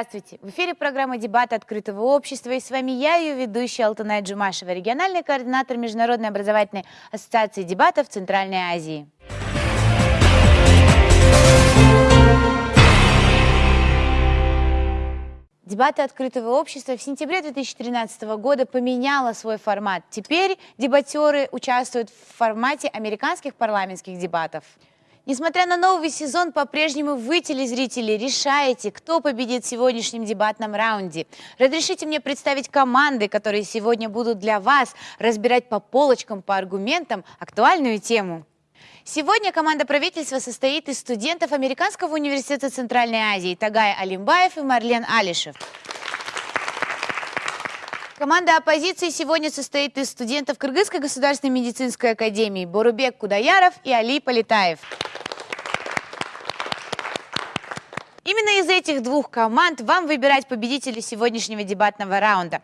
Здравствуйте! В эфире программа «Дебаты открытого общества» и с вами я, ее ведущая Алтанай Джумашева, региональный координатор Международной образовательной ассоциации дебатов Центральной Азии. Дебаты открытого общества в сентябре 2013 года поменяла свой формат. Теперь дебатеры участвуют в формате американских парламентских дебатов. Несмотря на новый сезон, по-прежнему вы, телезрители, решаете, кто победит в сегодняшнем дебатном раунде. Разрешите мне представить команды, которые сегодня будут для вас разбирать по полочкам, по аргументам актуальную тему. Сегодня команда правительства состоит из студентов Американского университета Центральной Азии Тагай Алимбаев и Марлен Алишев. Команда оппозиции сегодня состоит из студентов Кыргызской государственной медицинской академии Борубек Кудаяров и Али Полетаев. Именно из этих двух команд вам выбирать победителей сегодняшнего дебатного раунда.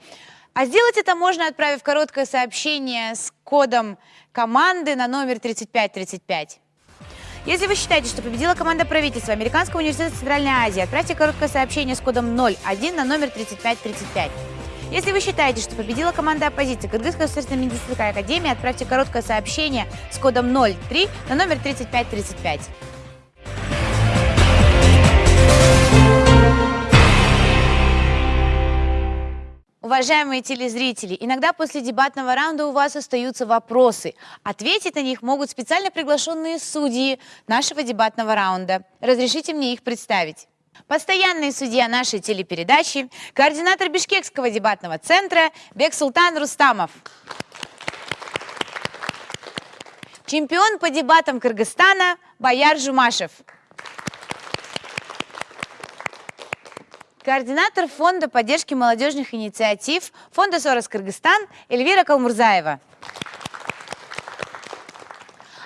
А сделать это можно, отправив короткое сообщение с кодом команды на номер 3535. Если вы считаете, что победила команда правительства Американского университета Центральной Азии, отправьте короткое сообщение с кодом 01 на номер 3535. Если вы считаете, что победила команда оппозиции Кыргызская государственная медицинская академия, отправьте короткое сообщение с кодом 03 на номер 3535. Уважаемые телезрители, иногда после дебатного раунда у вас остаются вопросы. Ответить на них могут специально приглашенные судьи нашего дебатного раунда. Разрешите мне их представить. Постоянный судья нашей телепередачи, координатор Бишкекского дебатного центра Бексултан Рустамов. Чемпион по дебатам Кыргызстана Баяр Жумашев. Координатор Фонда поддержки молодежных инициатив Фонда Сорос Кыргызстан Эльвира Калмурзаева.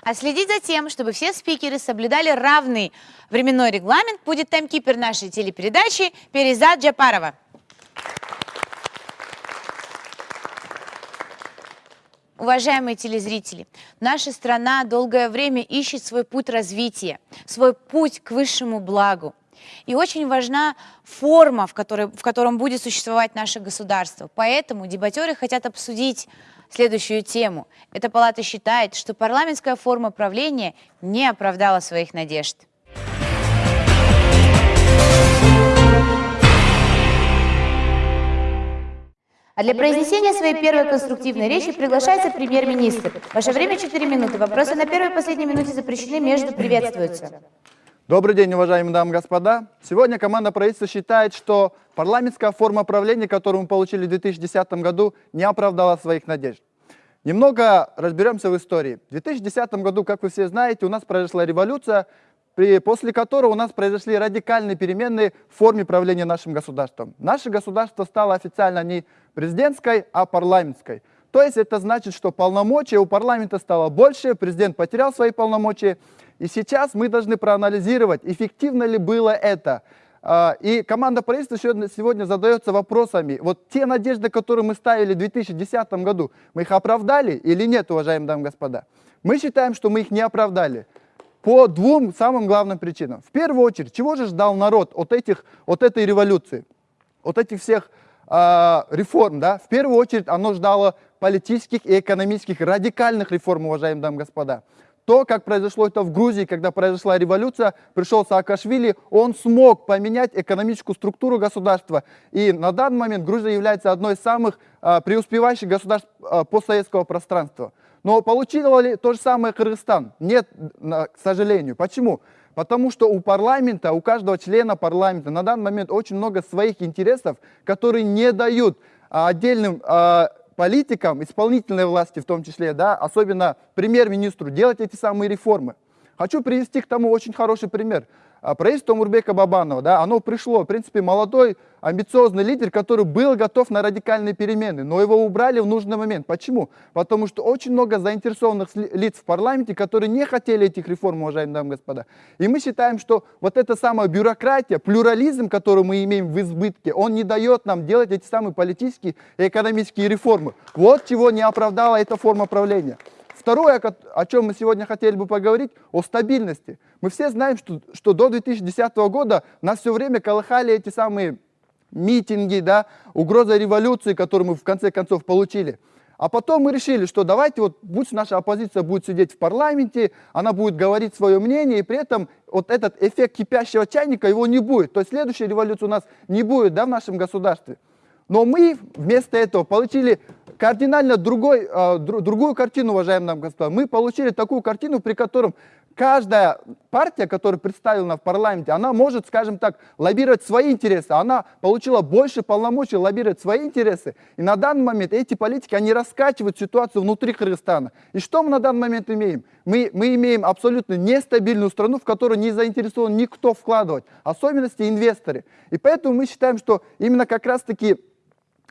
А следить за тем, чтобы все спикеры соблюдали равный временной регламент, будет таймкипер нашей телепередачи Перезад Джапарова. Уважаемые телезрители, наша страна долгое время ищет свой путь развития, свой путь к высшему благу. И очень важна форма, в, которой, в котором будет существовать наше государство. Поэтому дебатеры хотят обсудить следующую тему. Эта палата считает, что парламентская форма правления не оправдала своих надежд. А для произнесения своей первой конструктивной речи приглашается премьер-министр. Ваше время 4 минуты. Вопросы на первой и последней минуте запрещены, между приветствуются. Добрый день, уважаемые дамы и господа. Сегодня команда правительства считает, что парламентская форма правления, которую мы получили в 2010 году, не оправдала своих надежд. Немного разберемся в истории. В 2010 году, как вы все знаете, у нас произошла революция, после которой у нас произошли радикальные перемены в форме правления нашим государством. Наше государство стало официально не президентской, а парламентской. То есть это значит, что полномочия у парламента стало больше, президент потерял свои полномочия, и сейчас мы должны проанализировать, эффективно ли было это. А, и команда правительства сегодня задается вопросами. Вот те надежды, которые мы ставили в 2010 году, мы их оправдали или нет, уважаемые дамы и господа? Мы считаем, что мы их не оправдали. По двум самым главным причинам. В первую очередь, чего же ждал народ от, этих, от этой революции, от этих всех э, реформ? Да? В первую очередь, оно ждало политических и экономических радикальных реформ, уважаемые дамы и господа то, как произошло это в Грузии, когда произошла революция, пришел Саакашвили, он смог поменять экономическую структуру государства. И на данный момент Грузия является одной из самых а, преуспевающих государств а, постсоветского пространства. Но получил ли то же самое Кыргызстан? Нет, к сожалению. Почему? Потому что у парламента, у каждого члена парламента на данный момент очень много своих интересов, которые не дают а, отдельным а, политикам, исполнительной власти в том числе, да, особенно премьер-министру, делать эти самые реформы. Хочу привести к тому очень хороший пример. А, правительство Мурбека Бабанова, да, оно пришло, в принципе, молодой, амбициозный лидер, который был готов на радикальные перемены, но его убрали в нужный момент. Почему? Потому что очень много заинтересованных лиц в парламенте, которые не хотели этих реформ, уважаемые дамы и господа. И мы считаем, что вот эта самая бюрократия, плюрализм, который мы имеем в избытке, он не дает нам делать эти самые политические и экономические реформы. Вот чего не оправдала эта форма правления. Второе, о чем мы сегодня хотели бы поговорить, о стабильности. Мы все знаем, что, что до 2010 года нас все время колыхали эти самые митинги, да, угроза революции, которую мы в конце концов получили. А потом мы решили, что давайте вот пусть наша оппозиция будет сидеть в парламенте, она будет говорить свое мнение, и при этом вот этот эффект кипящего чайника, его не будет. То есть следующей революции у нас не будет да, в нашем государстве. Но мы вместо этого получили кардинально другой, э, другую картину, уважаемые нам господа. Мы получили такую картину, при котором каждая партия, которая представлена в парламенте, она может, скажем так, лоббировать свои интересы. Она получила больше полномочий лоббировать свои интересы. И на данный момент эти политики, они раскачивают ситуацию внутри Кыргызстана. И что мы на данный момент имеем? Мы, мы имеем абсолютно нестабильную страну, в которую не заинтересован никто вкладывать, особенности инвесторы. И поэтому мы считаем, что именно как раз-таки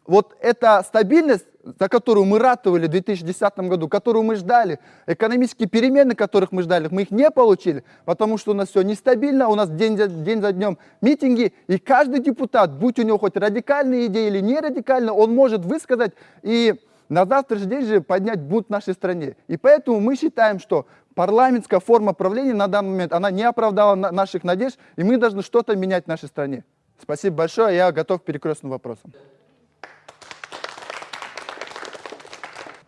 вот эта стабильность, за которую мы ратовали в 2010 году, которую мы ждали, экономические перемены, которых мы ждали, мы их не получили, потому что у нас все нестабильно, у нас день за, день за днем митинги, и каждый депутат, будь у него хоть радикальные идеи или не радикальные, он может высказать и на завтрашний день же поднять бунт в нашей стране. И поэтому мы считаем, что парламентская форма правления на данный момент, она не оправдала наших надежд, и мы должны что-то менять в нашей стране. Спасибо большое, я готов к перекрестным вопросам. А,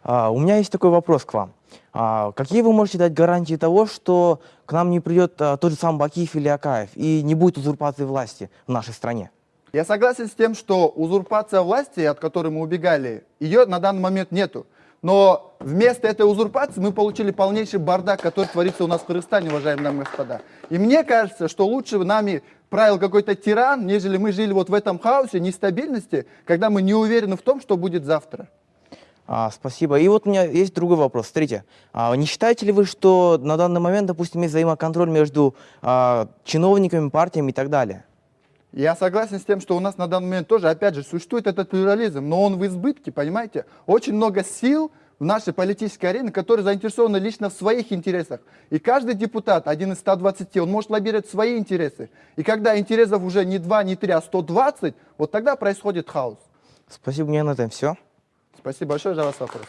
у меня есть такой вопрос к вам. А, какие вы можете дать гарантии того, что к нам не придет а, тот же самый Бакиев или Акаев и не будет узурпации власти в нашей стране? Я согласен с тем, что узурпация власти, от которой мы убегали, ее на данный момент нету. Но вместо этой узурпации мы получили полнейший бардак, который творится у нас в Кыргызстане, уважаемые дамы и господа. И мне кажется, что лучше нами правил какой-то тиран, нежели мы жили вот в этом хаосе, нестабильности, когда мы не уверены в том, что будет завтра. А, спасибо. И вот у меня есть другой вопрос. Смотрите, а, не считаете ли вы, что на данный момент, допустим, есть взаимоконтроль между а, чиновниками, партиями и так далее? Я согласен с тем, что у нас на данный момент тоже, опять же, существует этот плюрализм, но он в избытке, понимаете? Очень много сил в нашей политической арене, которые заинтересованы лично в своих интересах. И каждый депутат, один из 120, он может лоббировать свои интересы. И когда интересов уже не 2, не 3, а 120, вот тогда происходит хаос. Спасибо, мне на этом все. Спасибо большое за ваш вопрос.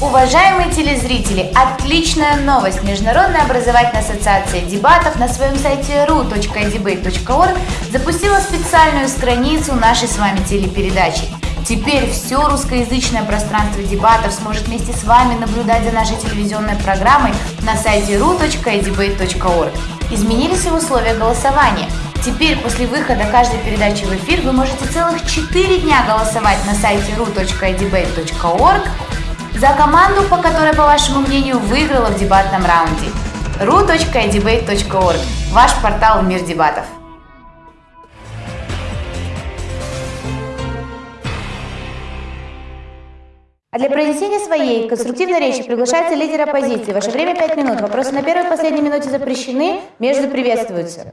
Уважаемые телезрители, отличная новость! Международная образовательная ассоциация дебатов на своем сайте ru.debate.org запустила специальную страницу нашей с вами телепередачи. Теперь все русскоязычное пространство дебатов сможет вместе с вами наблюдать за нашей телевизионной программой на сайте ru.debate.org. Изменились и условия голосования. Теперь после выхода каждой передачи в эфир вы можете целых 4 дня голосовать на сайте ru.debate.org за команду, по которой, по вашему мнению, выиграла в дебатном раунде. ru.debate.org – ваш портал «Мир дебатов». А для произнесения своей конструктивной речи приглашается лидер оппозиции. Ваше время 5 минут. Вопросы на первой и последней минуте запрещены, между приветствуются.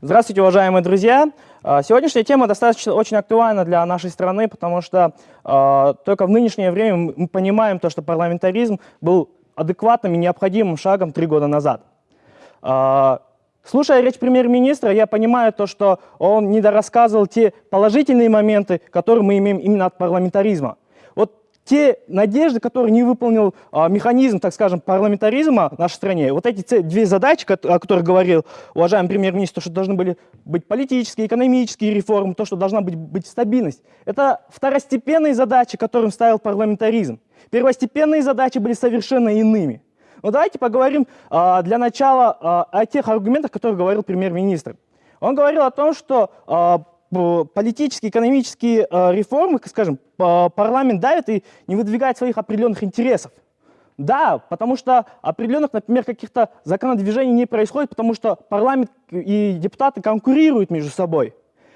Здравствуйте, уважаемые друзья! А, сегодняшняя тема достаточно очень актуальна для нашей страны, потому что э, только в нынешнее время мы понимаем то, что парламентаризм был адекватным и необходимым шагом три года назад. Э, слушая речь премьер-министра, я понимаю то, что он недорассказывал те положительные моменты, которые мы имеем именно от парламентаризма те надежды, которые не выполнил а, механизм, так скажем, парламентаризма в нашей стране, вот эти две задачи, о которых говорил уважаемый премьер-министр, что должны были быть политические, экономические реформы, то, что должна быть, быть стабильность, это второстепенные задачи, которым ставил парламентаризм. Первостепенные задачи были совершенно иными. Но давайте поговорим а, для начала а, о тех аргументах, которые говорил премьер-министр. Он говорил о том, что а, политические, экономические э, реформы, скажем, парламент давит и не выдвигает своих определенных интересов. Да, потому что определенных, например, каких-то законодвижений не происходит, потому что парламент и депутаты конкурируют между собой.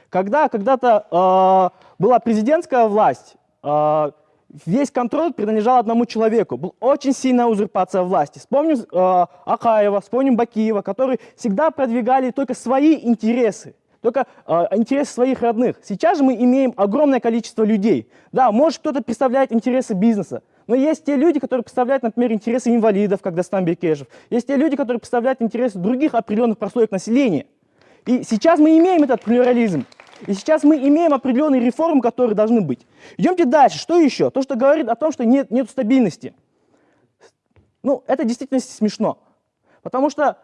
Когда когда-то э, была президентская власть, э, весь контроль принадлежал одному человеку. Была очень сильная узурпация власти. Вспомним э, Акаева, вспомним Бакиева, которые всегда продвигали только свои интересы только э, интерес своих родных. Сейчас же мы имеем огромное количество людей. Да, может кто-то представляет интересы бизнеса, но есть те люди, которые представляют, например, интересы инвалидов, как Дастан Бекежев. Есть те люди, которые представляют интересы других определенных прослоек населения. И сейчас мы имеем этот плюрализм. И сейчас мы имеем определенные реформы, которые должны быть. Идемте дальше. Что еще? То, что говорит о том, что нет, нет стабильности. Ну, это действительно смешно. Потому что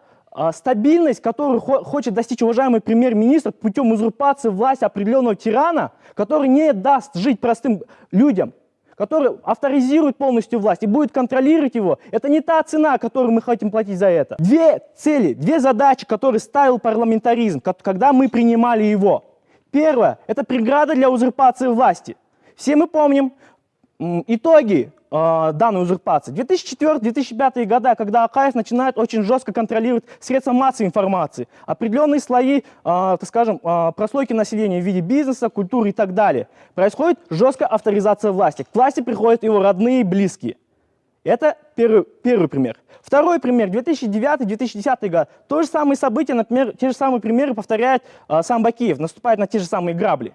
стабильность, которую хо хочет достичь уважаемый премьер-министр путем узурпации власти определенного тирана, который не даст жить простым людям, который авторизирует полностью власть и будет контролировать его, это не та цена, которую мы хотим платить за это. Две цели, две задачи, которые ставил парламентаризм, когда мы принимали его. Первое – это преграда для узурпации власти. Все мы помним итоги э, данной узурпации. 2004-2005 года, когда Акаев начинает очень жестко контролировать средства массовой информации, определенные слои, э, так скажем, э, прослойки населения в виде бизнеса, культуры и так далее, происходит жесткая авторизация власти. К власти приходят его родные и близкие. Это первый, первый пример. Второй пример, 2009-2010 год. То же самое событие, например, те же самые примеры повторяет э, сам Бакиев, наступает на те же самые грабли.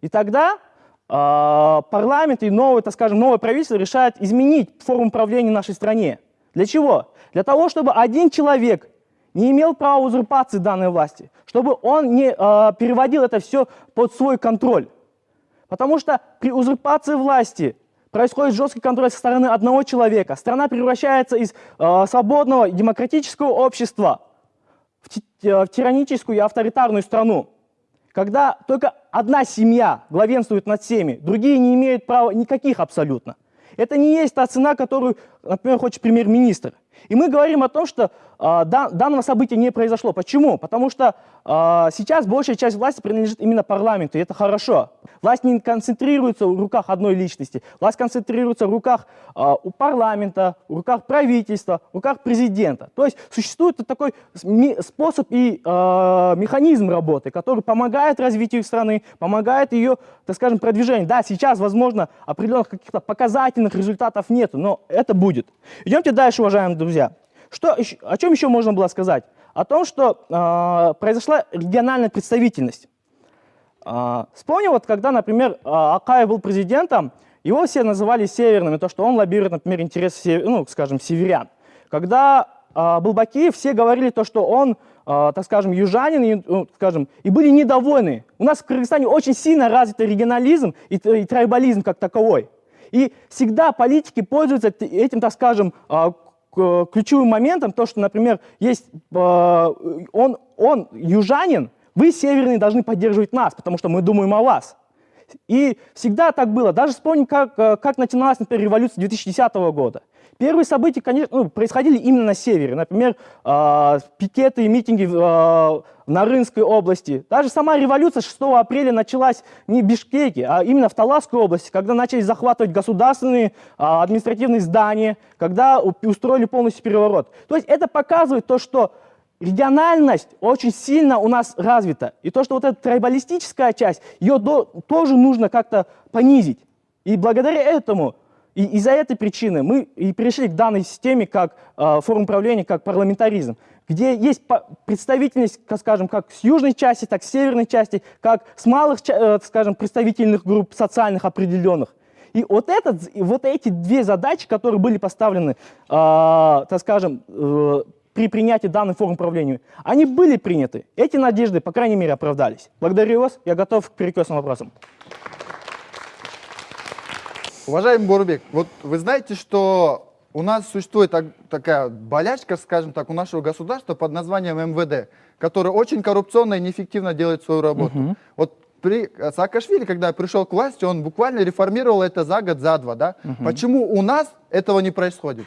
И тогда парламент и новое, так скажем, новое правительство решает изменить форму управления нашей стране. Для чего? Для того, чтобы один человек не имел права узурпации данной власти, чтобы он не э, переводил это все под свой контроль. Потому что при узурпации власти происходит жесткий контроль со стороны одного человека. Страна превращается из э, свободного демократического общества в, в тираническую и авторитарную страну когда только одна семья главенствует над всеми, другие не имеют права никаких абсолютно. Это не есть та цена, которую, например, хочет премьер-министр. И мы говорим о том, что э, данного события не произошло. Почему? Потому что э, сейчас большая часть власти принадлежит именно парламенту, и это хорошо. Власть не концентрируется в руках одной личности, власть концентрируется в руках э, у парламента, в руках правительства, в руках президента. То есть существует такой способ и э, механизм работы, который помогает развитию страны, помогает ее, так скажем, продвижению. Да, сейчас, возможно, определенных каких-то показательных результатов нет, но это будет. Идемте дальше, уважаемые друзья. Что, о чем еще можно было сказать? О том, что э, произошла региональная представительность. Э, вспомню, вот когда, например, Акаев был президентом, его все называли северным, и то, что он лоббирует, например, интересы, ну, скажем, северян. Когда э, был Бакиев, все говорили то, что он, э, так скажем, южанин, и, ну, скажем, и были недовольны. У нас в Кыргызстане очень сильно развитый регионализм и, и трайбализм как таковой. И всегда политики пользуются этим, так скажем, ключевым моментом то, что, например, есть э, он, он южанин, вы, северные, должны поддерживать нас, потому что мы думаем о вас. И всегда так было. Даже вспомним, как, э, как начиналась, например, революция 2010 года. Первые события, конечно, ну, происходили именно на севере. Например, э, пикеты и митинги э, в Нарынской области. Даже сама революция 6 апреля началась не в Бишкеке, а именно в Таласской области, когда начали захватывать государственные э, административные здания, когда устроили полностью переворот. То есть это показывает то, что региональность очень сильно у нас развита. И то, что вот эта трайбалистическая часть, ее до, тоже нужно как-то понизить. И благодаря этому и из-за этой причины мы и пришли к данной системе как э, форм управления, как парламентаризм, где есть представительность, скажем, как с южной части, так с северной части, как с малых, э, скажем, представительных групп социальных определенных. И вот, этот, вот эти две задачи, которые были поставлены, э, так скажем, э, при принятии данной формы управления, они были приняты. Эти надежды, по крайней мере, оправдались. Благодарю вас. Я готов к перекрестным вопросам. Уважаемый Бурбек, вот вы знаете, что у нас существует так, такая болячка, скажем так, у нашего государства под названием МВД, которое очень коррупционно и неэффективно делает свою работу. Угу. Вот при Саакашвили, когда пришел к власти, он буквально реформировал это за год, за два. Да? Угу. Почему у нас этого не происходит?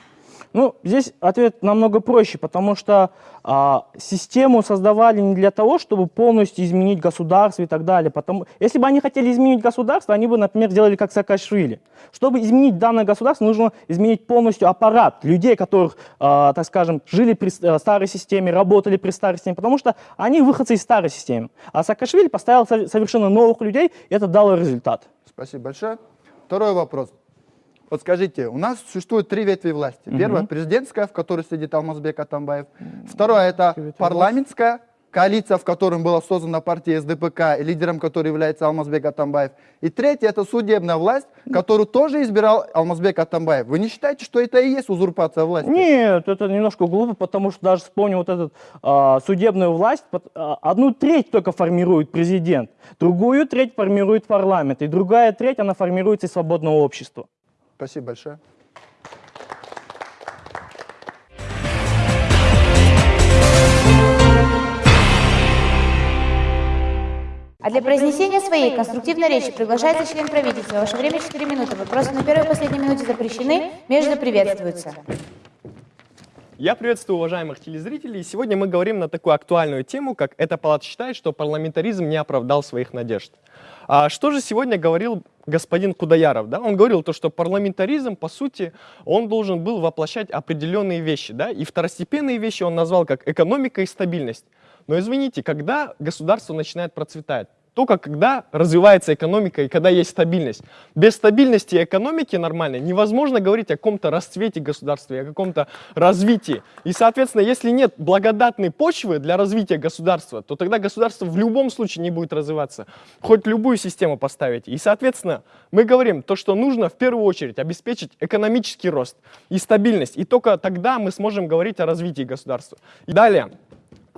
Ну, здесь ответ намного проще, потому что а, систему создавали не для того, чтобы полностью изменить государство и так далее. Потому, если бы они хотели изменить государство, они бы, например, сделали как Саакашвили. Чтобы изменить данное государство, нужно изменить полностью аппарат людей, которых, а, так скажем, жили при а, старой системе, работали при старой системе, потому что они выходцы из старой системы. А Саакашвили поставил совершенно новых людей, и это дало результат. Спасибо большое. Второй вопрос. Вот скажите, у нас существует три ветви власти. Угу. Первая президентская, в которой сидит Алмазбек Атамбаев. Вторая это парламентская коалиция, в которой была создана партия СДПК, лидером которой является Алмазбек Атамбаев. И третья это судебная власть, которую тоже избирал Алмазбек Атамбаев. Вы не считаете, что это и есть узурпация власти? Нет, это немножко глупо, потому что даже вспомню вот эту а, судебную власть, а, одну треть только формирует президент, другую треть формирует парламент, и другая треть она формируется из свободного общества. Спасибо большое. А для произнесения своей конструктивной речи приглашается член правительства. Ваше время 4 минуты. Вопросы на первой и последней минуте запрещены, между приветствуются. Я приветствую уважаемых телезрителей. Сегодня мы говорим на такую актуальную тему, как «Эта палата считает, что парламентаризм не оправдал своих надежд». А что же сегодня говорил господин Кудаяров? Да? Он говорил, то, что парламентаризм, по сути, он должен был воплощать определенные вещи. Да? И второстепенные вещи он назвал как экономика и стабильность. Но извините, когда государство начинает процветать? Только когда развивается экономика и когда есть стабильность. Без стабильности экономики нормальной невозможно говорить о каком-то расцвете государства, о каком-то развитии. И, соответственно, если нет благодатной почвы для развития государства, то тогда государство в любом случае не будет развиваться. Хоть любую систему поставить. И, соответственно, мы говорим то, что нужно в первую очередь обеспечить экономический рост и стабильность. И только тогда мы сможем говорить о развитии государства. И далее.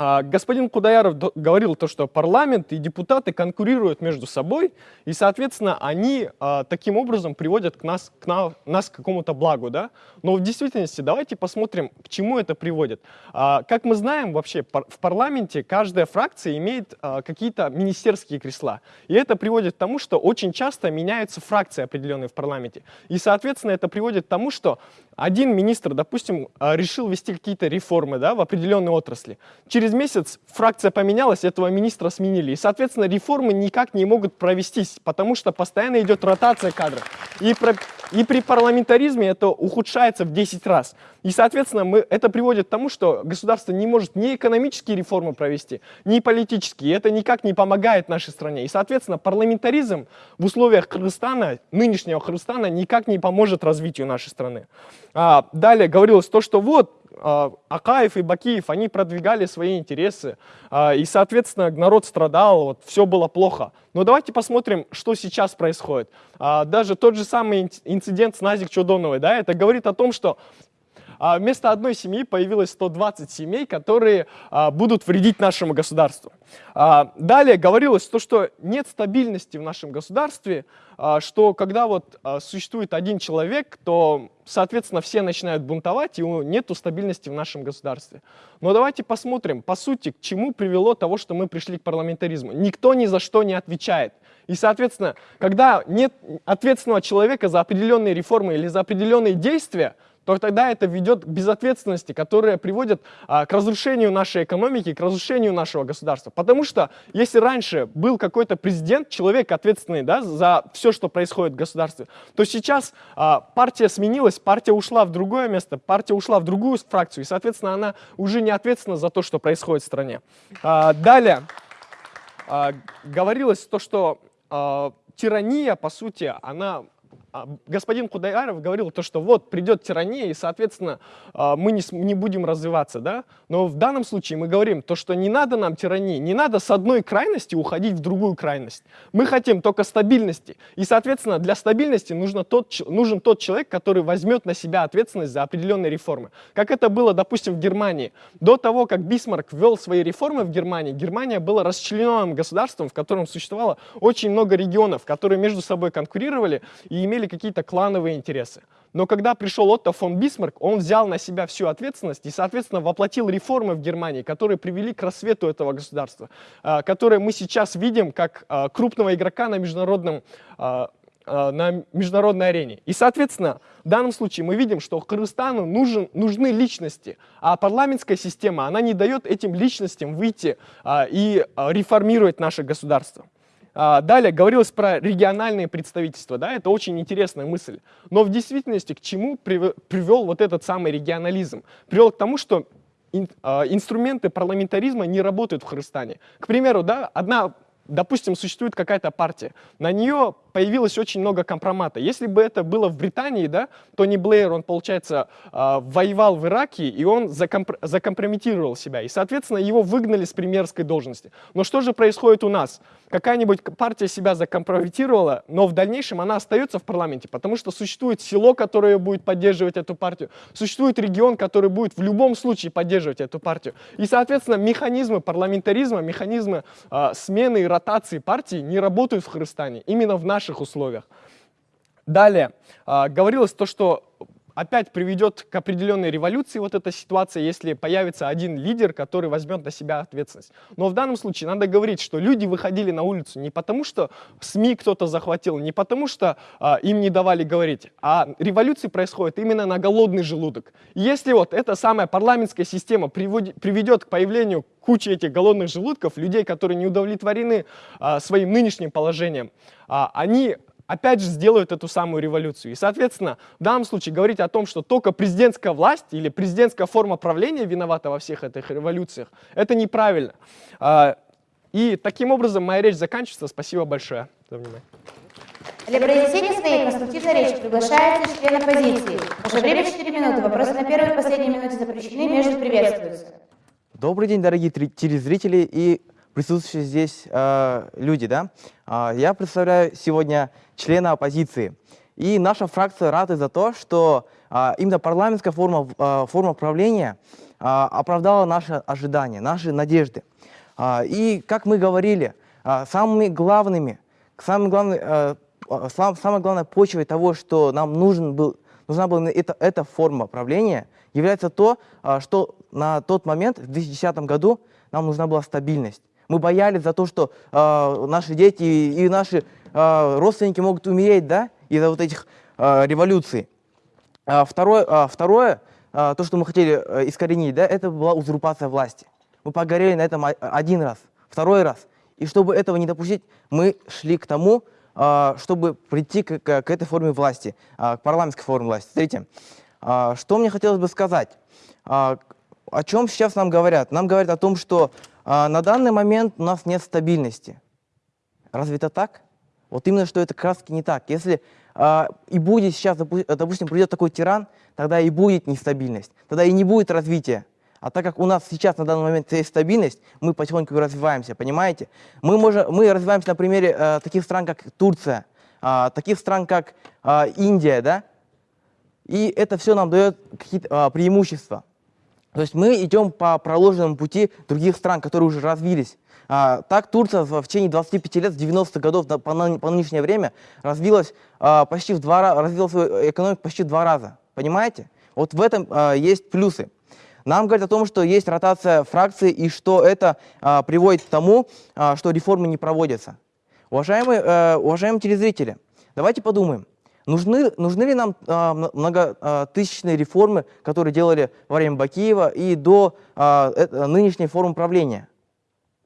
А, господин Кудаяров говорил то, что парламент и депутаты конкурируют между собой, и, соответственно, они а, таким образом приводят к нас, к на, нас к какому-то благу. Да? Но в действительности давайте посмотрим, к чему это приводит. А, как мы знаем, вообще в парламенте каждая фракция имеет какие-то министерские кресла. И это приводит к тому, что очень часто меняются фракции определенные в парламенте. И, соответственно, это приводит к тому, что один министр, допустим, решил вести какие-то реформы да, в определенной отрасли. Через через месяц фракция поменялась, этого министра сменили. И, соответственно, реформы никак не могут провестись, потому что постоянно идет ротация кадров. И, про, и при парламентаризме это ухудшается в 10 раз. И, соответственно, мы, это приводит к тому, что государство не может ни экономические реформы провести, ни политические. И это никак не помогает нашей стране. И, соответственно, парламентаризм в условиях Кыргызстана, нынешнего Кыргызстана, никак не поможет развитию нашей страны. А, далее говорилось то, что вот а, Акаев и Бакиев, они продвигали свои интересы, а, и, соответственно, народ страдал, вот, все было плохо. Но давайте посмотрим, что сейчас происходит. Даже тот же самый инцидент с Назик Чудоновой, да, это говорит о том, что вместо одной семьи появилось 120 семей, которые будут вредить нашему государству. Далее говорилось то, что нет стабильности в нашем государстве, что когда вот существует один человек, то соответственно, все начинают бунтовать, и нет стабильности в нашем государстве. Но давайте посмотрим, по сути, к чему привело того, что мы пришли к парламентаризму. Никто ни за что не отвечает. И, соответственно, когда нет ответственного человека за определенные реформы или за определенные действия, то тогда это ведет к безответственности, которая приводит а, к разрушению нашей экономики, к разрушению нашего государства. Потому что если раньше был какой-то президент, человек ответственный да, за все, что происходит в государстве, то сейчас а, партия сменилась, партия ушла в другое место, партия ушла в другую фракцию, и, соответственно, она уже не ответственна за то, что происходит в стране. А, далее а, говорилось то, что а, тирания, по сути, она господин Кудаяров говорил то, что вот придет тирания, и, соответственно, а, мы не, не будем развиваться, да? Но в данном случае мы говорим то, что не надо нам тирании, не надо с одной крайности уходить в другую крайность. Мы хотим только стабильности. И, соответственно, для стабильности нужно тот, нужен тот человек, который возьмет на себя ответственность за определенные реформы. Как это было, допустим, в Германии. До того, как Бисмарк ввел свои реформы в Германии, Германия была расчлененным государством, в котором существовало очень много регионов, которые между собой конкурировали и имели какие-то клановые интересы. Но когда пришел Отто фон Бисмарк, он взял на себя всю ответственность и, соответственно, воплотил реформы в Германии, которые привели к рассвету этого государства, а, которые мы сейчас видим как а, крупного игрока на международном а, на международной арене. И, соответственно, в данном случае мы видим, что Кыргызстану нужен, нужны личности, а парламентская система, она не дает этим личностям выйти и реформировать наше государство. А, далее говорилось про региональные представительства, да, это очень интересная мысль. Но в действительности к чему привел вот этот самый регионализм? Привел к тому, что а, инструменты парламентаризма не работают в Кыргызстане. К примеру, да, одна допустим, существует какая-то партия, на нее появилось очень много компромата. Если бы это было в Британии, да, Тони Блэйр, он, получается, э, воевал в Ираке, и он закомпр закомпрометировал себя. И, соответственно, его выгнали с премьерской должности. Но что же происходит у нас? Какая-нибудь партия себя закомпрометировала, но в дальнейшем она остается в парламенте, потому что существует село, которое будет поддерживать эту партию, существует регион, который будет в любом случае поддерживать эту партию. И, соответственно, механизмы парламентаризма, механизмы э, смены и ротации партии не работают в Кыргызстане, именно в наших условиях. Далее, а, говорилось то, что опять приведет к определенной революции вот эта ситуация, если появится один лидер, который возьмет на себя ответственность. Но в данном случае надо говорить, что люди выходили на улицу не потому, что СМИ кто-то захватил, не потому, что а, им не давали говорить, а революции происходят именно на голодный желудок. Если вот эта самая парламентская система приведет к появлению кучи этих голодных желудков, людей, которые не удовлетворены а, своим нынешним положением, а, они опять же сделают эту самую революцию. И, соответственно, в данном случае говорить о том, что только президентская власть или президентская форма правления виновата во всех этих революциях, это неправильно. А, И таким образом моя речь заканчивается. Спасибо большое за внимание. Для произнесения своей конструктивной речи приглашается член оппозиции. Ваше время 4 минуты. Вопросы на первой и последней минуте запрещены, между приветствуются. Добрый день, дорогие телезрители и присутствующие здесь э, люди. Да? А, я представляю сегодня члена оппозиции. И наша фракция рада за то, что а, именно парламентская форма, а, форма правления а, оправдала наши ожидания, наши надежды. А, и, как мы говорили, а, самыми главными, самым главным, э, сам- самой главной почвой того, что нам нужен был, нужна была эта, эта форма правления, является то, что на тот момент, в 2010 году, нам нужна была стабильность. Мы боялись за то, что а, наши дети и наши а, родственники могут умереть да, из-за вот этих а, революций. А, Второе, а, второе а, то, что мы хотели э, искоренить, да, это была узурпация власти. Мы погорели на этом один раз, второй раз. И чтобы этого не допустить, мы шли к тому, чтобы прийти к, к- к этой форме власти, к парламентской форме власти. Смотрите, что мне хотелось бы сказать. О чем сейчас нам говорят? Нам говорят о том, что на данный момент у нас нет стабильности. Разве это так? Вот именно, что это раз не так. Если а, и будет сейчас, допу- допустим, придет такой тиран, тогда и будет нестабильность, тогда и не будет развития. А так как у нас сейчас на данный момент есть стабильность, мы потихоньку развиваемся, понимаете? Мы, можем, мы развиваемся на примере э, таких стран, как Турция, а, таких стран, как а, Индия, да? И это все нам дает какие-то а, преимущества. То есть мы идем по проложенному пути других стран, которые уже развились. А, так Турция в течение 25 лет, с 90-х годов до- по, ны- по нынешнее время развилась а, почти в два раза, развила свою экономику почти в два раза. Понимаете? Вот в этом а, есть плюсы. Нам говорят о том, что есть ротация фракций и что это а, приводит к тому, а, что реформы не проводятся. Уважаемые, э, уважаемые телезрители, давайте подумаем, нужны, нужны ли нам а, мно- многотысячные реформы, которые делали во время Бакиева и до а, э- нынешней формы правления?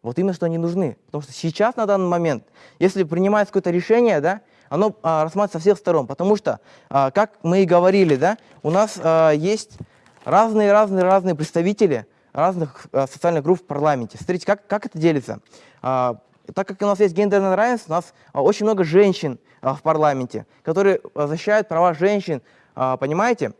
Вот именно что они нужны. Потому что сейчас, на данный момент, если принимается какое-то решение, да, оно а, рассматривается со всех сторон. Потому что, а, как мы и говорили, да, у нас а, есть разные-разные-разные представители разных а, социальных групп в парламенте. Смотрите, как, как это делится. А, так как у нас есть гендерное равенство, у нас а, очень много женщин а, в парламенте, которые а, защищают права женщин, понимаете?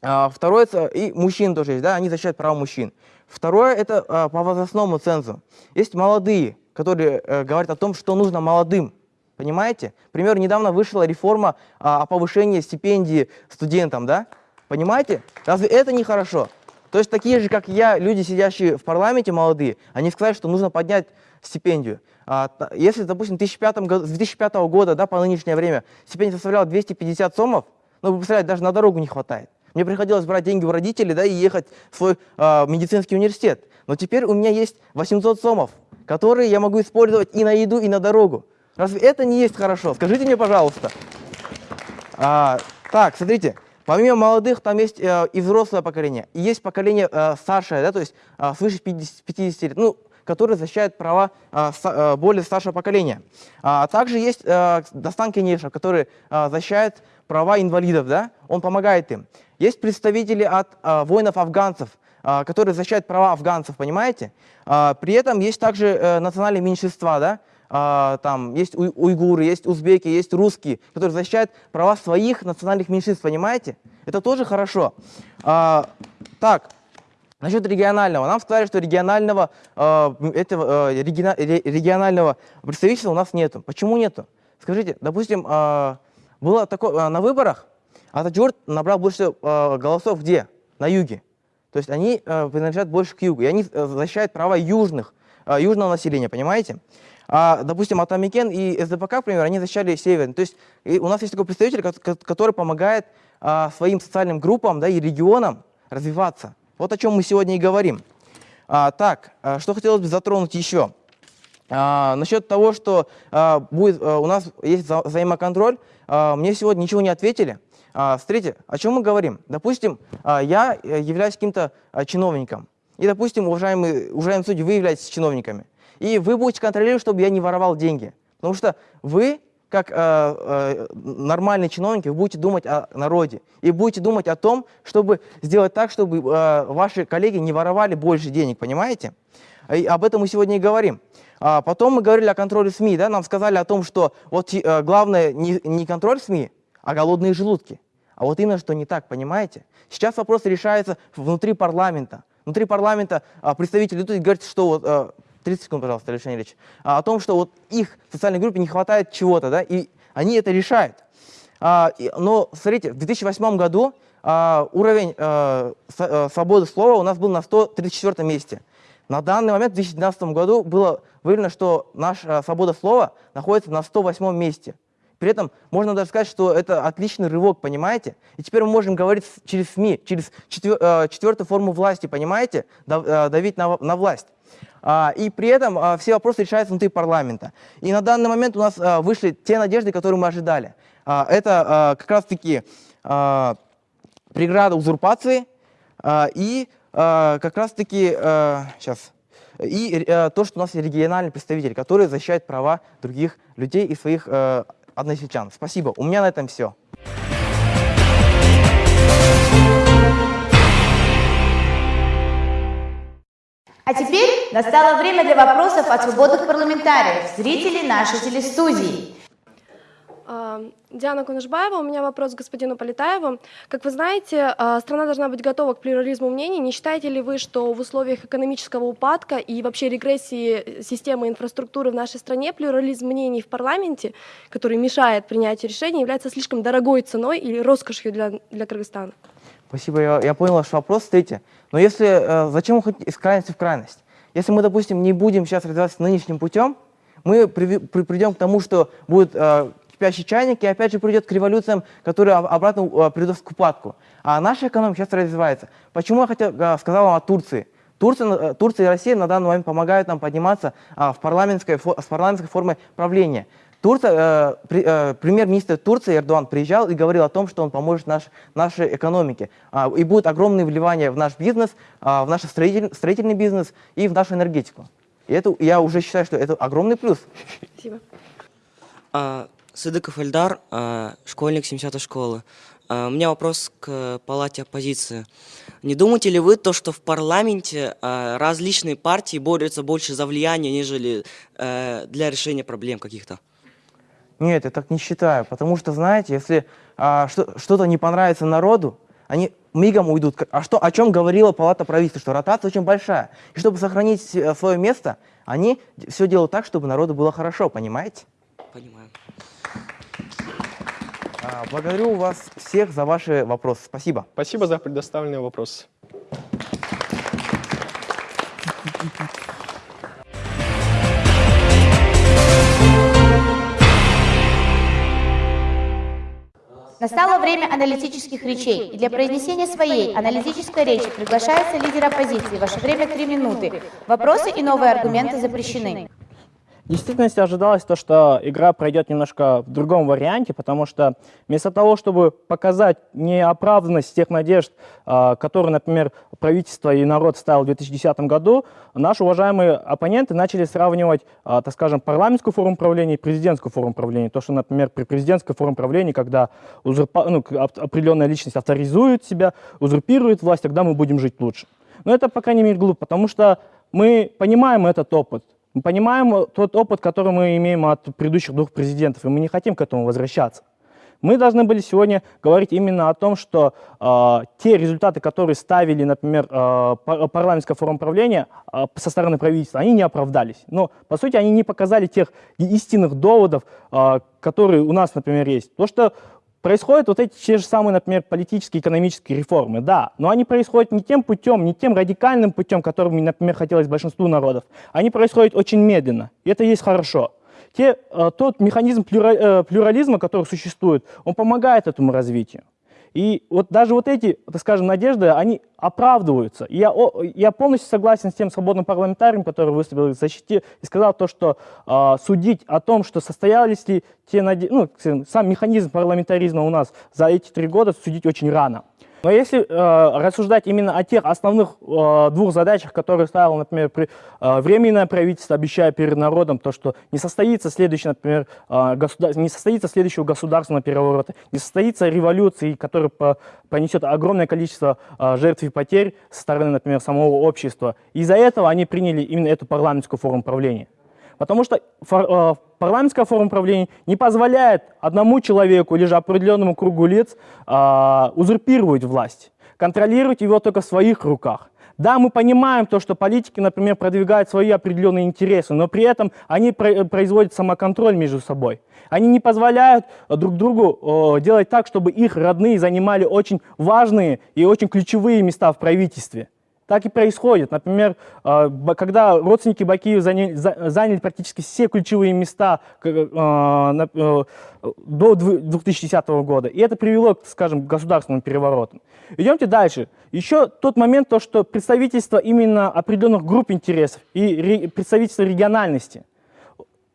Второе, и мужчин тоже есть, да, они защищают права мужчин. Второе, это по возрастному цензу. Есть молодые, которые э, говорят о том, что нужно молодым, понимаете? К недавно вышла реформа о повышении стипендии студентам, да? Понимаете? Разве это не хорошо? То есть такие же, как я, люди, сидящие в парламенте молодые, они сказали, что нужно поднять стипендию. А, если, допустим, в 2005 году, с 2005 года да, по нынешнее время стипендия составляла 250 сомов, ну, вы представляете, даже на дорогу не хватает. Мне приходилось брать деньги у родителей да, и ехать в свой а, медицинский университет. Но теперь у меня есть 800 сомов, которые я могу использовать и на еду, и на дорогу. Разве это не есть хорошо? Скажите мне, пожалуйста. А, так, смотрите, помимо молодых, там есть э, и взрослое поколение, и есть поколение э, старшее, да, то есть э, свыше 50, 50 лет, ну, которые защищают права ста- э, более старшего поколения. А также есть э, Дастан Кенешев, который э, защищает права инвалидов, да, он помогает им. Есть представители от воинов-афганцев, а, которые защищают права афганцев, понимаете? А, При этом есть также э, национальные меньшинства, да? А, Там есть уй- уйгуры, есть узбеки, есть русские, которые защищают права своих национальных меньшинств, понимаете? Это тоже хорошо. А, Так, насчет регионального. Нам сказали, что регионального, э, этого, э, региона- ре- регионального представительства у нас нету. Почему нету? Скажите, допустим, э, было такое, э, на выборах Ататюрк набрал больше э, голосов где? На юге. То есть они э, принадлежат больше к югу, и они э, защищают права южных, э, южного населения, понимаете? А, допустим, Атамикен и СДПК, например, они защищали Север. То есть у нас есть такой представитель, ко- ко- который помогает а, своим социальным группам да, и регионам развиваться. Вот о чем мы сегодня и говорим. А, так, а, что хотелось бы затронуть еще? А, насчет того, что а, будет, а, у нас есть вза- взаимоконтроль, а, мне сегодня ничего не ответили. А, смотрите, о чем мы говорим? Допустим, а, я э, являюсь каким-то а, чиновником. И, допустим, уважаемые, уважаемые судьи, вы являетесь чиновниками. И вы будете контролировать, чтобы я не воровал деньги. Потому что вы, как э, э, нормальные чиновники, вы будете думать о народе. И будете думать о том, чтобы сделать так, чтобы э, ваши коллеги не воровали больше денег, понимаете? И об этом мы сегодня и говорим. А потом мы говорили о контроле СМИ, да, нам сказали о том, что вот э, главное не, не контроль СМИ, а голодные желудки. А вот именно что не так, понимаете? Сейчас вопрос решается внутри парламента. Внутри парламента а, представители идут говорят, что вот, а, 30 секунд, пожалуйста, Алексей Ильич, а, о том, что вот их социальной группе не хватает чего-то, да, и они это решают. А, и- но, смотрите, в 2008 году а, уровень а, с- а, свободы слова у нас был на 134 месте. На данный момент, в 2012 году, было выявлено, что наша свобода слова находится на 108 месте. При этом можно даже сказать, что это отличный рывок, понимаете? И теперь мы можем говорить через СМИ, через четвер- э, четвертую форму власти, понимаете? Дав- Давить на, в- на власть. А, И при этом а, все вопросы решаются внутри парламента. И на данный момент у нас а, вышли те надежды, которые мы ожидали. Это как раз-таки преграда узурпации и как раз-таки сейчас и э, то, что у нас есть региональный представитель, который защищает права других людей и своих э, односельчан. Спасибо. У меня на этом все. А теперь настало время для вопросов от свободных парламентариев, зрителей нашей телестудии. А, Диана Кунашбаева, у меня вопрос к господину Полетаеву. Как вы знаете, а, страна должна быть готова к плюрализму мнений. Не считаете ли вы, что в условиях экономического упадка и вообще регрессии системы инфраструктуры в нашей стране плюрализм мнений в парламенте, который мешает принятию решений, является слишком дорогой ценой или роскошью для, для Кыргызстана? Спасибо, я, я понял ваш вопрос. Смотрите, но если, э, зачем уходить из крайности в крайность? Если мы, допустим, не будем сейчас развиваться нынешним путем, мы приви- при- придем к тому, что будет э, кипящий чайник, и опять же придет к революциям, которые об- обратно э, приведут к упадку. А наша экономика сейчас развивается. Почему я хотел, э, сказал вам о Турции? Турция, э, Турция и Россия на данный момент помогают нам подниматься а, в парламентской, с парламентской формой правления. Турция, э, при- э, премьер-министр Турции Эрдоган приезжал и говорил о том, что он поможет наш, нашей экономике. А, и будут огромные вливания в наш бизнес, а, в наш строитель, строительный бизнес и в нашу энергетику. И это, я уже считаю, что это огромный плюс. Спасибо. А, Сыдыков Эльдар, а, школьник 70-й школы. А, У меня вопрос к палате оппозиции. Не думаете ли вы то, что в парламенте а, различные партии борются больше за влияние, нежели э, для решения проблем каких-то? Нет, я так не считаю, потому что, знаете, если а, что, что-то не понравится народу, они мигом уйдут. А что, о чем говорила палата правительства, что ротация очень большая. И чтобы сохранить э, свое место, они все делают так, чтобы народу было хорошо, понимаете? Понимаю. А, Благодарю вас всех за ваши вопросы. Спасибо. Спасибо за предоставленный вопрос. Настало время аналитических речей, и для произнесения своей аналитической речи приглашается лидер оппозиции. Ваше время три минуты. Вопросы и новые аргументы запрещены. В действительности ожидалось то, что игра пройдет немножко в другом варианте, потому что вместо того, чтобы показать неоправданность тех надежд, а, которые, например, правительство и народ ставил в 2010 году, наши уважаемые оппоненты начали сравнивать, а, так скажем, парламентскую форму правления и президентскую форму правления. То, что, например, при президентской форме правления, когда узурпа- ну, определенная личность авторизует себя, узурпирует власть, тогда мы будем жить лучше. Но это, по крайней мере, глупо, потому что мы понимаем этот опыт. Мы понимаем тот опыт, который мы имеем от предыдущих двух президентов, и мы не хотим к этому возвращаться. Мы должны были сегодня говорить именно о том, что э, те результаты, которые ставили, например, э, пар- парламентская форма правления э, со стороны правительства, они не оправдались. Но, по сути, они не показали тех истинных доводов, э, которые у нас, например, есть. То, что происходят вот эти те же самые, например, политические, экономические реформы, да, но они происходят не тем путем, не тем радикальным путем, которым, например, хотелось большинству народов. Они происходят очень медленно, и это есть хорошо. Те, э, тот механизм э, плюрализма, который существует, он помогает этому развитию. И вот даже вот эти, так скажем, надежды, они оправдываются. Я, я полностью согласен с тем свободным парламентарием, который выступил в защите и сказал то, что э, судить о том, что состоялись ли те надежды, ну, сам механизм парламентаризма у нас за эти три года, судить очень рано. Но если э, рассуждать именно о тех основных э, двух задачах, которые ставил, например, при, э, временное правительство, обещая перед народом то, что не состоится следующий, например, э, государ... не состоится следующего государственного переворота, не состоится революции, которая по... понесет огромное количество э, жертв и потерь со стороны, например, самого общества. Из-за этого они приняли именно эту парламентскую форму правления. Потому что фор, э, парламентская форма правления не позволяет одному человеку или же определенному кругу лиц э, узурпировать власть, контролировать его только в своих руках. Да, мы понимаем то, что политики, например, продвигают свои определенные интересы, но при этом они производят самоконтроль между собой. Они не позволяют друг другу делать так, чтобы их родные занимали очень важные и очень ключевые места в правительстве. Так и происходит. Например, а, когда родственники Бакиева заняли, заняли практически все ключевые места а, э, до 2010 года, и это привело, скажем, к государственным переворотам. Идемте дальше. Еще тот момент, то, что представительство именно определенных групп интересов и представительство региональности.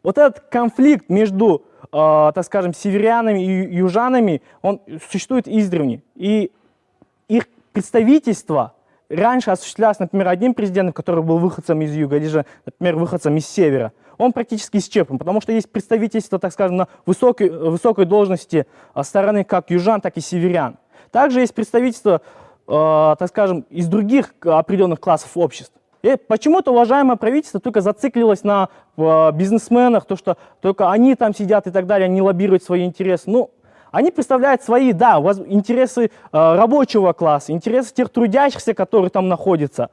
Вот этот конфликт между, а, так скажем, северянами и южанами, он существует издревне. И их представительство раньше осуществлялось, например, одним президентом, который был выходцем из юга, или же, например, выходцем из севера, он практически исчерпан, потому что есть представительство, так скажем, на высокой, высокой должности а, стороны как южан, так и северян. Также есть представительство, э, так скажем, из других определенных классов обществ. И почему-то уважаемое правительство только зациклилось на э, бизнесменах, то, что только они там сидят и так далее, они лоббируют свои интересы. Ну, они представляют свои, да, интересы э, рабочего класса, интересы тех трудящихся, которые там находятся.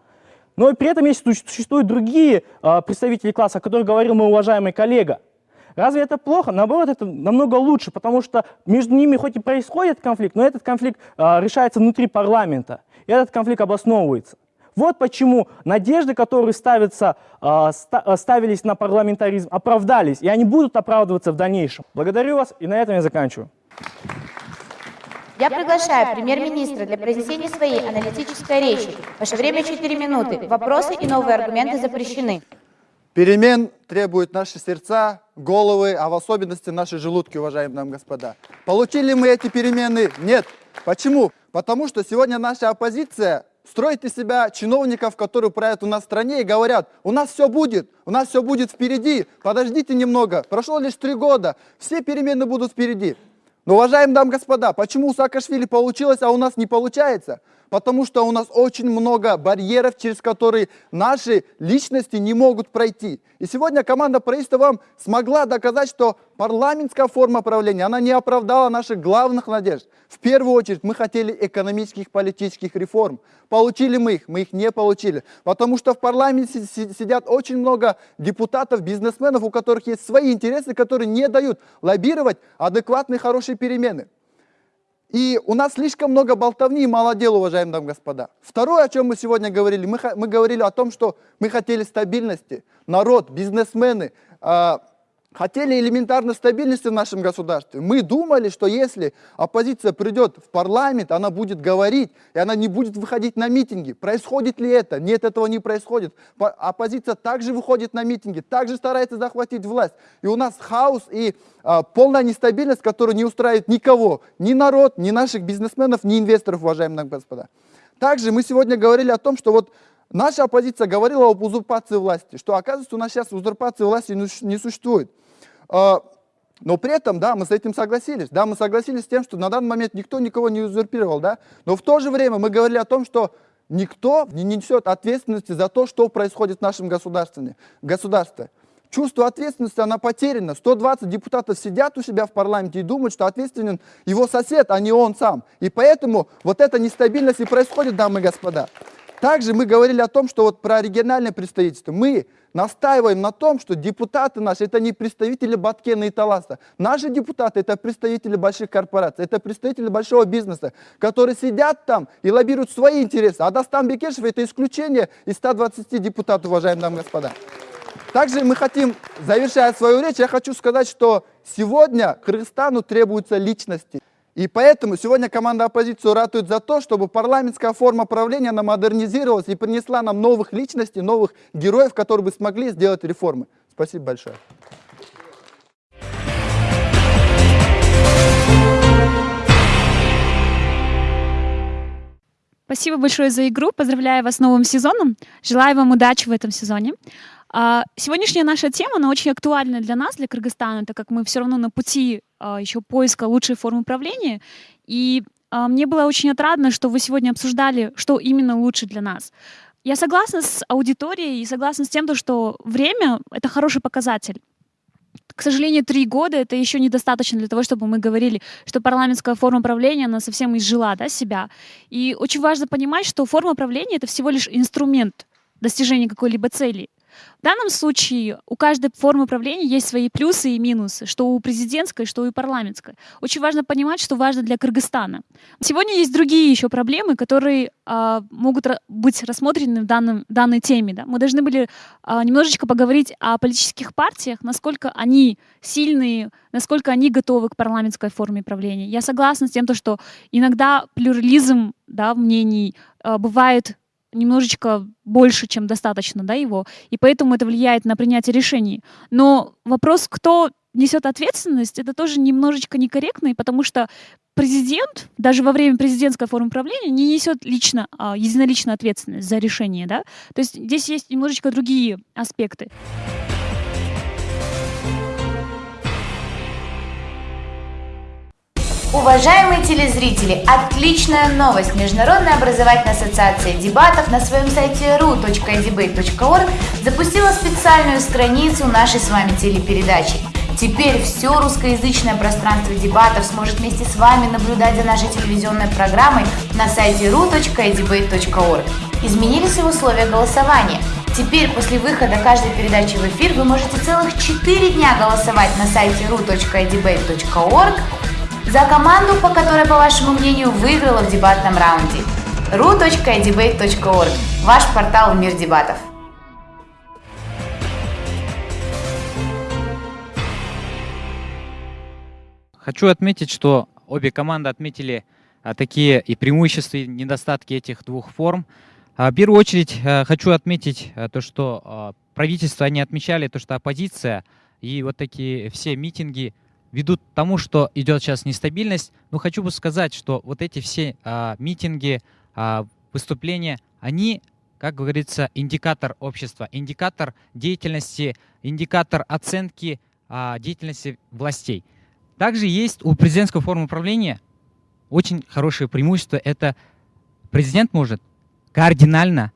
Но при этом есть, существуют другие э, представители класса, о которых говорил мой уважаемый коллега. Разве это плохо? Наоборот, это намного лучше, потому что между ними хоть и происходит конфликт, но этот конфликт э, решается внутри парламента, и этот конфликт обосновывается. Вот почему надежды, которые ставятся, ставились на парламентаризм, оправдались, и они будут оправдываться в дальнейшем. Благодарю вас, и на этом я заканчиваю. Я приглашаю премьер-министра для произнесения своей аналитической речи. Ваше время 4 минуты. Вопросы и новые аргументы запрещены. Перемен требуют наши сердца, головы, а в особенности наши желудки, уважаемые и господа. Получили мы эти перемены? Нет. Почему? Потому что сегодня наша оппозиция строит из себя чиновников, которые правят у нас в стране и говорят, у нас все будет, у нас все будет впереди, подождите немного, прошло лишь три года, все перемены будут впереди. Но, уважаемые дамы и господа, почему у Саакашвили получилось, а у нас не получается? Потому что у нас очень много барьеров, через которые наши личности не могут пройти. И сегодня команда правительства вам смогла доказать, что парламентская форма правления, она не оправдала наших главных надежд. В первую очередь мы хотели экономических, политических реформ. Получили мы их, мы их не получили. Потому что в парламенте сидят очень много депутатов, бизнесменов, у которых есть свои интересы, которые не дают лоббировать адекватные, хорошие перемены. И у нас слишком много болтовни и мало дел, уважаемые дамы и господа. Второе, о чем мы сегодня говорили, мы, мы говорили о том, что мы хотели стабильности. Народ, бизнесмены, э, хотели элементарной стабильности в нашем государстве. Мы думали, что если оппозиция придет в парламент, она будет говорить, и она не будет выходить на митинги. Происходит ли это? Нет, этого не происходит. Оппозиция также выходит на митинги, также старается захватить власть. И у нас хаос и а, полная нестабильность, которая не устраивает никого, ни народ, ни наших бизнесменов, ни инвесторов, уважаемые господа. Также мы сегодня говорили о том, что вот наша оппозиция говорила об узурпации власти, что оказывается у нас сейчас узурпации власти не существует. А, но при этом, да, мы с этим согласились. Да, мы согласились с тем, что на данный момент никто никого не узурпировал, да. Но в то же время мы говорили о том, что никто не несет ответственности за то, что происходит в нашем государстве. государстве. Чувство ответственности, она потеряна. 120 депутатов сидят у себя в парламенте и думают, что ответственен его сосед, а не он сам. И поэтому вот эта нестабильность и происходит, дамы и господа. Также мы говорили о том, что вот про региональное представительство. Мы настаиваем на том, что депутаты наши это не представители Баткена и Таласа. Наши депутаты это представители больших корпораций, это представители большого бизнеса, которые сидят там и лоббируют свои интересы. А Дастан Бекешев это исключение из 120 депутатов, уважаемые дамы и господа. Также мы хотим, завершая свою речь, я хочу сказать, что сегодня Кыргызстану требуются личности. И поэтому сегодня команда оппозиции ратует за то, чтобы парламентская форма правления она модернизировалась и принесла нам новых личностей, новых героев, которые бы смогли сделать реформы. Спасибо большое. Спасибо большое за игру. Поздравляю вас с новым сезоном. Желаю вам удачи в этом сезоне. А, Сегодняшняя наша тема, она очень актуальна для нас, для Кыргызстана, так как мы все равно на пути а, еще поиска лучшей формы управления. И а, мне было очень отрадно, что вы сегодня обсуждали, что именно лучше для нас. Я согласна с аудиторией и согласна с тем, то, что время — это хороший показатель. К сожалению, три года — это еще недостаточно для того, чтобы мы говорили, что парламентская форма правления, она совсем изжила да, себя. И очень важно понимать, что форма правления — это всего лишь инструмент достижения какой-либо цели. В данном случае у каждой формы правления есть свои плюсы и минусы, что у президентской, что у парламентской. Очень важно понимать, что важно для Кыргызстана. Сегодня есть другие еще проблемы, которые а, могут быть рассмотрены в данном, данной теме. Да? Мы должны были а, немножечко поговорить о политических партиях, насколько они сильные, насколько они готовы к парламентской форме правления. Я согласна с тем, что иногда плюрализм да, мнений а, бывает немножечко больше, чем достаточно да, его, и поэтому это влияет на принятие решений. Но вопрос, кто несет ответственность, это тоже немножечко некорректно, потому что президент даже во время президентской формы правления не несет лично, а, единолично ответственность за решение. Да? То есть здесь есть немножечко другие аспекты. Уважаемые телезрители, отличная новость! Международная образовательная ассоциация дебатов на своем сайте ru.debate.org запустила специальную страницу нашей с вами телепередачи. Теперь все русскоязычное пространство дебатов сможет вместе с вами наблюдать за нашей телевизионной программой на сайте ru.debate.org. Изменились и условия голосования. Теперь после выхода каждой передачи в эфир вы можете целых 4 дня голосовать на сайте ru.debate.org за команду, по которой, по вашему мнению, выиграла в дебатном раунде. ru.debate.org – ваш портал «Мир дебатов». Хочу отметить, что обе команды отметили а, такие и преимущества, и недостатки этих двух форм. А, в первую очередь а, хочу отметить то, что правительство они отмечали, то, что оппозиция и вот такие все митинги ведут к тому, что идет сейчас нестабильность. Но хочу бы сказать, что вот эти все а, митинги, а, выступления, они, как говорится, индикатор общества, индикатор деятельности, индикатор оценки а, деятельности властей. Также есть у президентской формы управления очень хорошее преимущество. Это президент может кардинально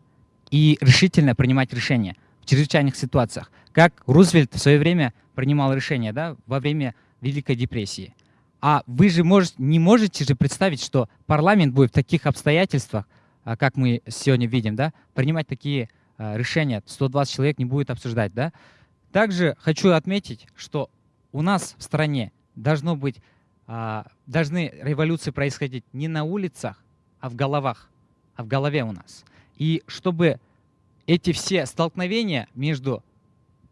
и решительно принимать решения в чрезвычайных ситуациях. Как Рузвельт в свое время принимал решения да, во время Великой депрессии. А вы же может, не можете же представить, что парламент будет в таких обстоятельствах, а, как мы сегодня видим, да, принимать такие а, решения. 120 человек не будет обсуждать. Да? Также хочу отметить, что у нас в стране должно быть, а, должны революции происходить не на улицах, а в головах, а в голове у нас. И чтобы эти все столкновения между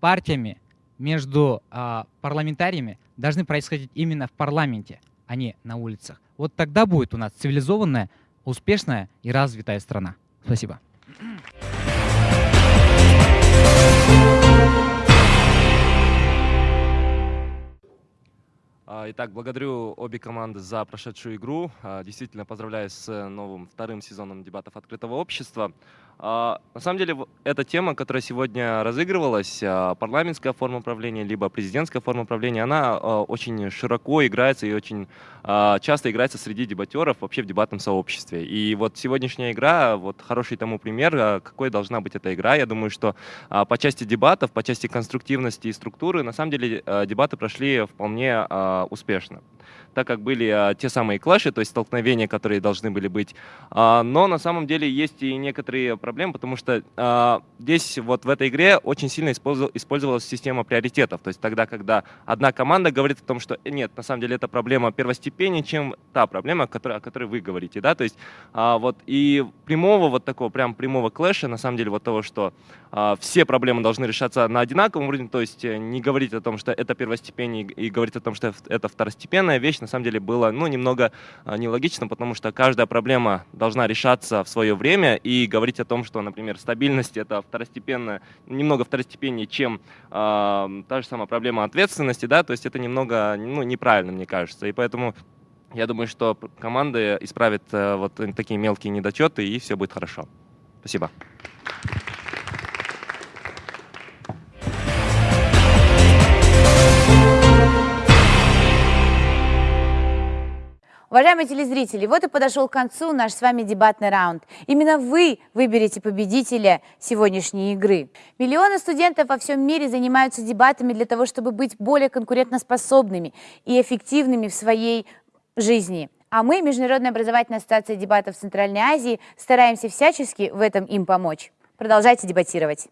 партиями, между а, парламентариями должны происходить именно в парламенте, а не на улицах. Вот тогда будет у нас цивилизованная, успешная и развитая страна. Спасибо. А, итак, благодарю обе команды за прошедшую игру. А, действительно, поздравляю с новым вторым сезоном дебатов открытого общества. А, На самом деле, эта тема, которая сегодня разыгрывалась, а, парламентская форма правления, либо президентская форма правления, она а, очень широко играется и очень часто играется среди дебатеров вообще в дебатном сообществе. И вот сегодняшняя игра, вот хороший тому пример, какой должна быть эта игра. Я думаю, что по части дебатов, по части конструктивности и структуры, на самом деле дебаты прошли вполне успешно так как были а, те самые клэши, то есть столкновения, которые должны были быть. А, но на самом деле есть и некоторые проблемы, потому что а, здесь вот в этой игре очень сильно использовал- использовалась система приоритетов. То есть тогда, когда одна команда говорит о том, что э, нет, на самом деле эта проблема первостепеннее, чем та проблема, о которой, вы говорите, да, то есть вот и прямого вот такого прям прямого клэша, на самом деле вот того, что все проблемы должны решаться на одинаковом уровне, то есть э, не говорить о том, что это первостепеннее и и говорить о том, что это второстепенная вещь, на самом деле было, ну, немного а, нелогично, потому что каждая проблема должна решаться в свое время и говорить о том, что, например, стабильность это второстепенная, немного второстепеннее, чем а, та же самая проблема ответственности, да, то есть это немного, ну, неправильно, мне кажется, и поэтому я думаю, что команды исправят э, вот такие мелкие недочеты и все будет хорошо. Спасибо. Уважаемые телезрители, вот и подошел к концу наш с вами дебатный раунд. Именно вы выберете победителя сегодняшней игры. Миллионы студентов во всем мире занимаются дебатами для того, чтобы быть более конкурентоспособными и эффективными в своей жизни. А мы, Международная образовательная ассоциация дебатов Центральной Азии, стараемся всячески в этом им помочь. Продолжайте дебатировать.